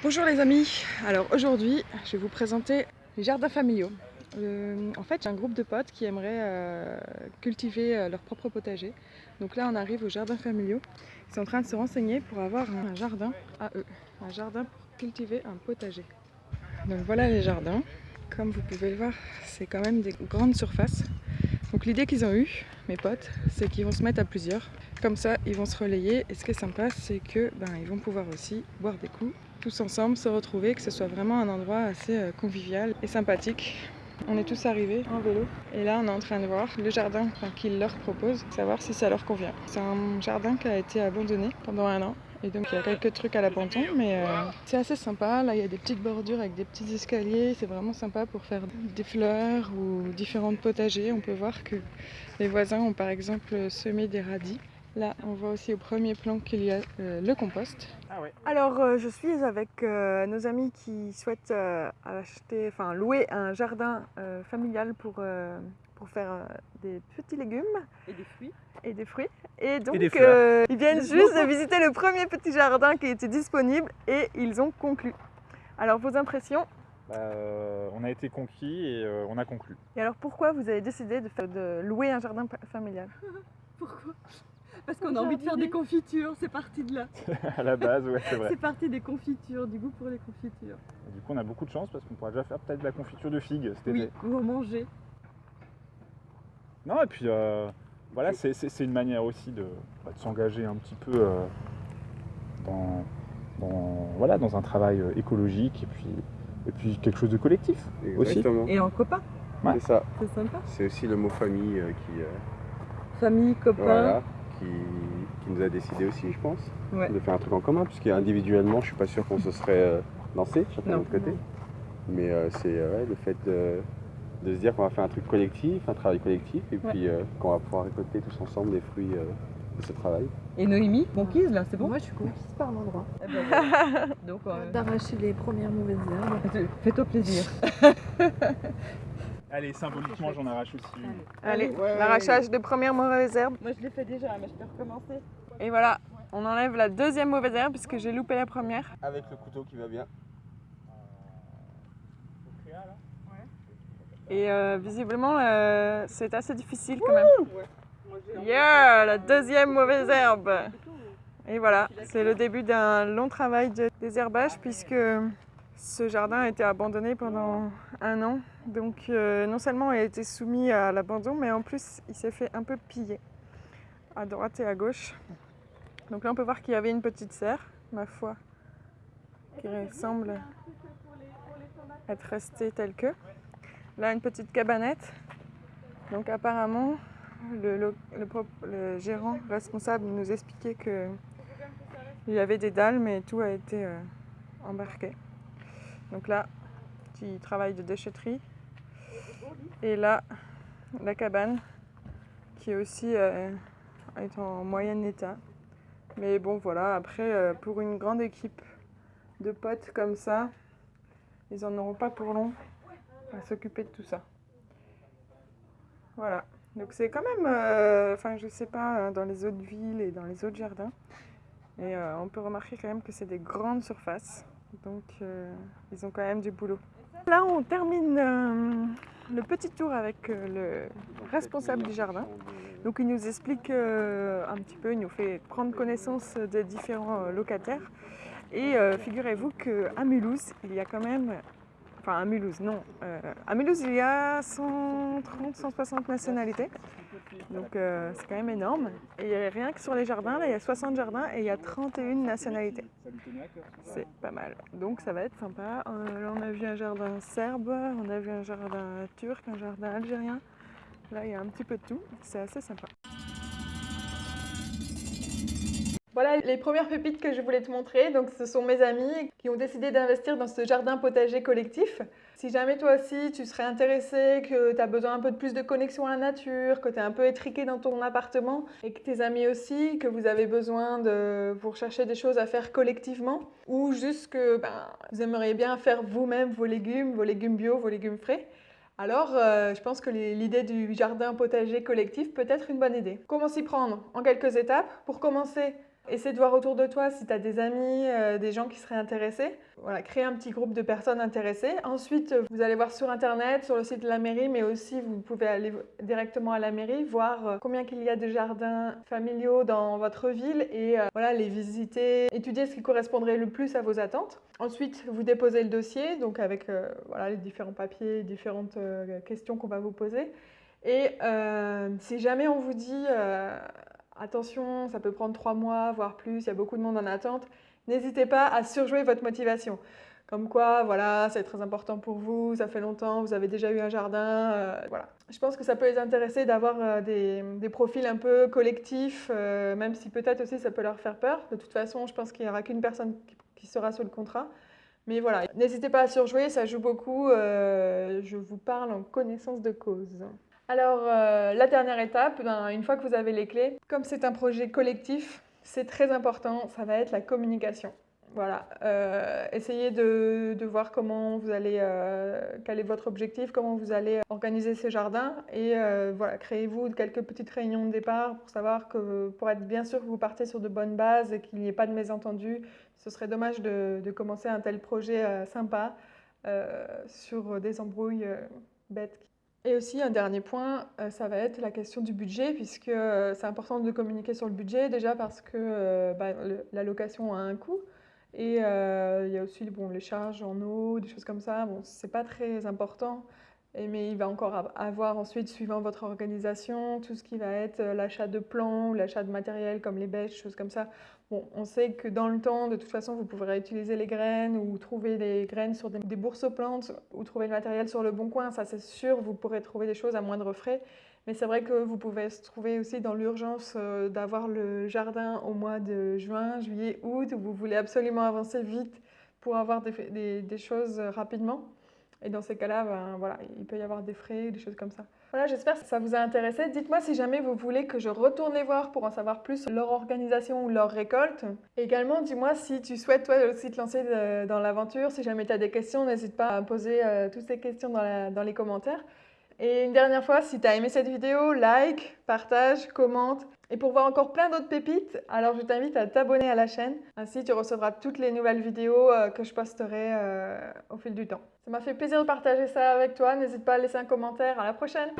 Bonjour les amis, alors aujourd'hui je vais vous présenter les jardins familiaux. Euh, en fait j'ai un groupe de potes qui aimeraient euh, cultiver euh, leur propre potager. Donc là on arrive aux jardins familiaux. Ils sont en train de se renseigner pour avoir un jardin à eux, un jardin pour cultiver un potager. Donc voilà les jardins. Comme vous pouvez le voir, c'est quand même des grandes surfaces. Donc l'idée qu'ils ont eue, mes potes, c'est qu'ils vont se mettre à plusieurs. Comme ça, ils vont se relayer. Et ce qui est sympa, c'est que ben, ils vont pouvoir aussi boire des coups, tous ensemble, se retrouver, que ce soit vraiment un endroit assez euh, convivial et sympathique. On est tous arrivés en vélo et là on est en train de voir le jardin qu'ils leur proposent, savoir si ça leur convient. C'est un jardin qui a été abandonné pendant un an et donc il y a quelques trucs à l'abandon, mais euh, c'est assez sympa. Là il y a des petites bordures avec des petits escaliers, c'est vraiment sympa pour faire des fleurs ou différentes potagers. On peut voir que les voisins ont par exemple semé des radis. Là, on voit aussi au premier plan qu'il y a euh, le compost. Ah ouais. Alors, euh, je suis avec euh, nos amis qui souhaitent acheter, enfin louer un jardin familial pour, pour faire des petits légumes. Et des fruits. Et des fruits. Et donc, ils viennent juste de visiter le premier petit jardin qui était disponible et ils ont conclu. Alors, vos impressions? Bah, On a été conquis et on a conclu. Et alors, pourquoi vous avez décidé de, faire, de louer un jardin familial? Pourquoi? Parce qu'on a envie de faire des confitures, c'est parti de là. à la base, ouais, c'est vrai. C'est parti des confitures, du goût pour les confitures. du coup, on a beaucoup de chance parce qu'on pourra déjà faire peut-être de la confiture de figues cet oui, ou en manger. Non, et puis euh, voilà, c'est une manière aussi de, bah, s'engager un petit peu euh, dans, voilà, dans un travail euh, écologique et puis, et puis quelque chose de collectif Exactement. aussi. Et en copain. C'est ça. C'est sympa. C'est aussi le mot famille qui. Famille, copain qui, nous a décidé aussi, je pense, de faire un truc en commun, puisqu'individuellement, je suis pas sûr qu'on se serait euh, lancé, chacun de notre côté. Mais euh, c'est euh, le fait de, se dire qu'on va faire un truc collectif, un travail collectif, et puis qu'on va pouvoir récolter tous ensemble les fruits de ce travail. Et Noémie, conquise là, c'est bon? Moi je suis conquise par l'endroit. Eh ben, Donc D'arracher les premières mauvaises herbes. Fais-toi plaisir. Allez, symboliquement, j'en arrache aussi. Allez, l'arrachage de première mauvaise herbe. Moi, je l'ai fait déjà, mais je peux recommencer. Et voilà, on enlève la deuxième mauvaise herbe puisque j'ai loupé la première. Avec le couteau qui va bien. Et euh, visiblement, euh, c'est assez difficile quand même. Yeah, la deuxième mauvaise herbe. Et voilà, c'est le début d'un long travail de désherbage puisque ce jardin a été abandonné pendant un an. Donc euh, non seulement il a été soumis à l'abandon, mais en plus il s'est fait un peu piller à droite et à gauche. Donc là on peut voir qu'il y avait une petite serre, ma foi, qui semble être restée telle que. Là une petite cabanette. Donc apparemment le, gérant responsable nous expliquait qu'il y avait des dalles mais tout a été euh, embarqué. Donc là, petit travail de déchetterie. Et là, la cabane qui aussi euh, est en moyen état. Mais bon, voilà, après, euh, pour une grande équipe de potes comme ça, ils en auront pas pour long à s'occuper de tout ça. Voilà. Donc c'est quand même, euh, enfin je sais pas, hein, dans les autres villes et dans les autres jardins. Et on peut remarquer quand même que c'est des grandes surfaces. Donc euh, ils ont quand même du boulot. Là on termine euh, le petit tour avec euh, le responsable du jardin. Donc il nous explique un petit peu, il nous fait prendre connaissance des différents locataires. Et figurez-vous qu'à Mulhouse, il y a quand même enfin à Mulhouse, non. à Mulhouse, il y a 130, 160 nationalités. Donc euh, c'est quand même énorme. Et rien que sur les jardins, là il y a 60 jardins et il y a 31 nationalités. C'est pas mal. Donc ça va être sympa. Euh, là on a vu un jardin serbe, on a vu un jardin turc, un jardin algérien. Là il y a un petit peu de tout. C'est assez sympa. Voilà les premières pépites que je voulais te montrer. Donc ce sont mes amis qui ont décidé d'investir dans ce jardin potager collectif. Si jamais toi aussi tu serais intéressé, que tu as besoin un peu de plus de connexion à la nature, que tu es un peu étriqué dans ton appartement et que tes amis aussi, que vous avez besoin de vous des choses à faire collectivement ou juste que ben, vous aimeriez bien faire vous-même vos légumes, vos légumes bio, vos légumes frais, alors, euh, je pense que l'idée du jardin potager collectif peut être une bonne idée. Comment s'y prendre? En quelques étapes. Pour commencer, Essaie de voir autour de toi si tu as des amis, euh, des gens qui seraient intéressés. Voilà, créer un petit groupe de personnes intéressées. Ensuite, vous allez voir sur Internet, sur le site de la mairie, mais aussi vous pouvez aller directement à la mairie, voir euh, combien qu'il y a de jardins familiaux dans votre ville et euh, voilà, les visiter, étudier ce qui correspondrait le plus à vos attentes. Ensuite, vous déposez le dossier, donc avec voilà, les différents papiers, différentes questions qu'on va vous poser. Et si jamais on vous dit attention, ça peut prendre trois mois, voire plus, il y a beaucoup de monde en attente. N'hésitez pas à surjouer votre motivation. Comme quoi, voilà, c'est très important pour vous, ça fait longtemps, vous avez déjà eu un jardin, euh, voilà. Je pense que ça peut les intéresser d'avoir euh, des, profils un peu collectifs, euh, même si peut-être aussi ça peut leur faire peur. De toute façon, je pense qu'il n'y aura qu'une personne qui, sera sur le contrat. Mais voilà, n'hésitez pas à surjouer, ça joue beaucoup. je vous parle en connaissance de cause. Alors, euh, la dernière étape, ben, une fois que vous avez les clés, comme c'est un projet collectif, c'est très important, ça va être la communication. Voilà, euh, essayez de, voir comment vous allez, euh, quel est votre objectif, comment vous allez organiser ces jardins et voilà, créez-vous quelques petites réunions de départ pour savoir que, pour être bien sûr que vous partez sur de bonnes bases et qu'il n'y ait pas de mésentendus. Ce serait dommage de, de commencer un tel projet sympa sur des embrouilles bêtes et aussi, un dernier point, euh, ça va être la question du budget, puisque euh, c'est important de communiquer sur le budget, déjà parce que euh, bah, la location a un coût, et il y a aussi les charges en eau, des choses comme ça. Bon, c'est pas très important, mais il va encore avoir ensuite, suivant votre organisation, tout ce qui va être l'achat de plants ou l'achat de matériel comme les bêches, choses comme ça. Bon, on sait que dans le temps, de toute façon, vous pourrez utiliser les graines ou trouver des graines sur des, bourses aux plantes ou trouver le matériel sur le bon coin. Ça, c'est sûr, vous pourrez trouver des choses à moindre frais. Mais c'est vrai que vous pouvez se trouver aussi dans l'urgence euh, d'avoir le jardin au mois de juin, juillet, août, où vous voulez absolument avancer vite pour avoir des choses rapidement. Et dans ces cas-là, ben, voilà, il peut y avoir des frais, des choses comme ça. Voilà, j'espère que ça vous a intéressé. Dites-moi si jamais vous voulez que je retourne voir pour en savoir plus leur organisation ou leur récolte. également, dis-moi si tu souhaites toi aussi te lancer dans l'aventure. Si jamais tu as des questions, n'hésite pas à poser euh, toutes ces questions dans, dans les commentaires. Et une dernière fois, si tu as aimé cette vidéo, like, partage, commente. Et pour voir encore plein d'autres pépites, alors je t'invite à t'abonner à la chaîne. Ainsi, tu recevras toutes les nouvelles vidéos euh, que je posterai euh, au fil du temps. Ça m'a fait plaisir de partager ça avec toi. N'hésite pas à laisser un commentaire. À la prochaine